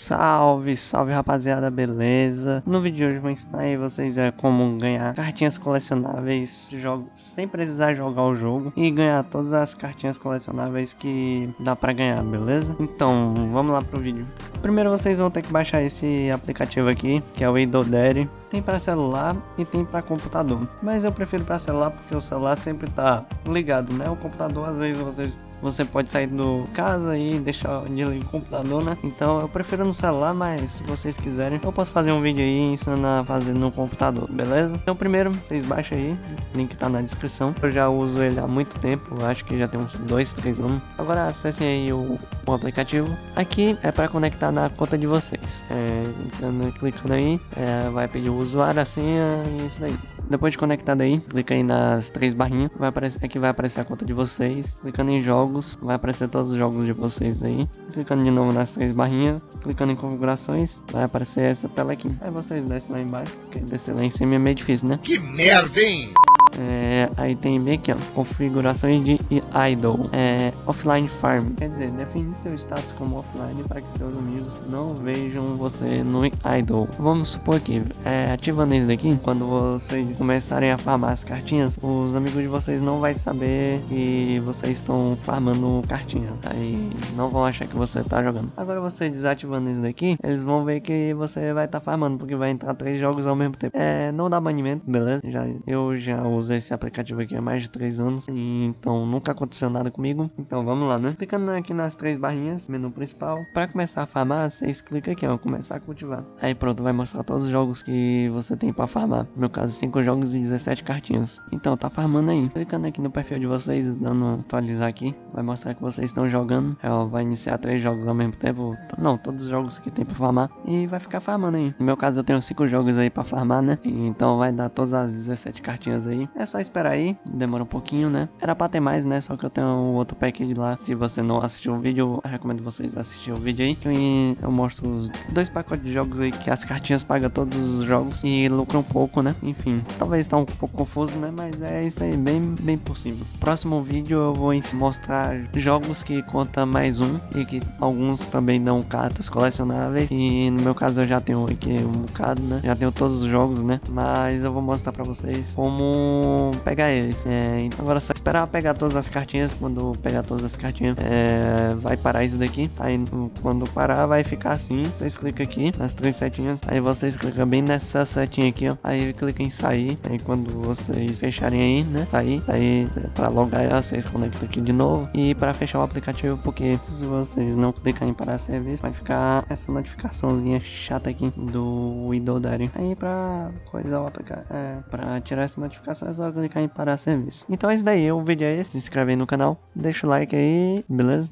Salve, salve rapaziada, beleza? No vídeo de hoje vou ensinar aí vocês é, como ganhar cartinhas colecionáveis jogo, sem precisar jogar o jogo e ganhar todas as cartinhas colecionáveis que dá pra ganhar, beleza? Então, vamos lá pro vídeo. Primeiro vocês vão ter que baixar esse aplicativo aqui, que é o Idodere. Tem para celular e tem para computador, mas eu prefiro para celular porque o celular sempre tá ligado, né? O computador às vezes vocês você pode sair do casa e deixar de ligar o computador, né? Então eu prefiro no celular, mas se vocês quiserem, eu posso fazer um vídeo aí ensinando a fazer no computador, beleza? Então primeiro, vocês baixam aí, link tá na descrição. Eu já uso ele há muito tempo, acho que já tem uns 2, 3 anos. Agora acessem aí o, o aplicativo. Aqui é para conectar na conta de vocês. É, entrando, clicando aí, é, vai pedir o usuário, a senha e isso daí. Depois de conectado aí, clica aí nas três barrinhas, vai aparecer, aqui vai aparecer a conta de vocês. Clicando em jogos, vai aparecer todos os jogos de vocês aí. Clicando de novo nas três barrinhas, clicando em configurações, vai aparecer essa tela aqui. Aí vocês descem lá embaixo, porque descer lá em cima é meio difícil, né? Que merda, hein? É, aí tem bem aqui, ó, configurações de idle, é, offline farm, quer dizer, define seu status como offline para que seus amigos não vejam você no idle. Vamos supor que, é, ativando isso daqui, quando vocês começarem a farmar as cartinhas, os amigos de vocês não vai saber que vocês estão farmando cartinhas, aí não vão achar que você tá jogando. Agora você desativando isso daqui, eles vão ver que você vai estar tá farmando, porque vai entrar três jogos ao mesmo tempo. É, não dá banimento, beleza? Já, eu já uso uso esse aplicativo aqui há mais de 3 anos, então nunca aconteceu nada comigo. Então vamos lá, né? Clicando aqui nas três barrinhas, menu principal, para começar a farmar, vocês clicam aqui, ó, começar a cultivar. Aí pronto, vai mostrar todos os jogos que você tem para farmar. No meu caso, 5 jogos e 17 cartinhas. Então tá farmando aí. Clicando aqui no perfil de vocês, dando atualizar aqui, vai mostrar que vocês estão jogando. Ela vai iniciar três jogos ao mesmo tempo. Não, todos os jogos que tem para farmar e vai ficar farmando aí. No meu caso, eu tenho 5 jogos aí para farmar, né? Então vai dar todas as 17 cartinhas aí. É só esperar aí, demora um pouquinho, né? Era pra ter mais, né? Só que eu tenho um outro pack lá. Se você não assistiu o vídeo, eu recomendo vocês assistirem o vídeo aí. Que eu mostro os dois pacotes de jogos aí que as cartinhas pagam todos os jogos e lucram um pouco, né? Enfim, talvez tá um pouco confuso, né? Mas é isso aí, bem, bem possível. Próximo vídeo eu vou mostrar jogos que conta mais um e que alguns também dão cartas colecionáveis. E no meu caso eu já tenho aqui um bocado, né? Já tenho todos os jogos, né? Mas eu vou mostrar pra vocês como pegar eles. É, agora é só esperar pegar todas as cartinhas. Quando pegar todas as cartinhas, é, vai parar isso daqui. Aí quando parar, vai ficar assim. Vocês clicam aqui nas três setinhas. Aí vocês clicam bem nessa setinha aqui, ó. Aí clica em sair. Aí quando vocês fecharem aí, né? Sair. Aí para logar, vocês conectam aqui de novo. E para fechar o aplicativo, porque se vocês não clicarem em parar serviço, vai ficar essa notificaçãozinha chata aqui do Windows Aí para coisar o aplicativo, é, para tirar essa notificação é só clicar em parar serviço. Então é isso daí, o vídeo é esse, se inscreve aí no canal, deixa o like aí, beleza?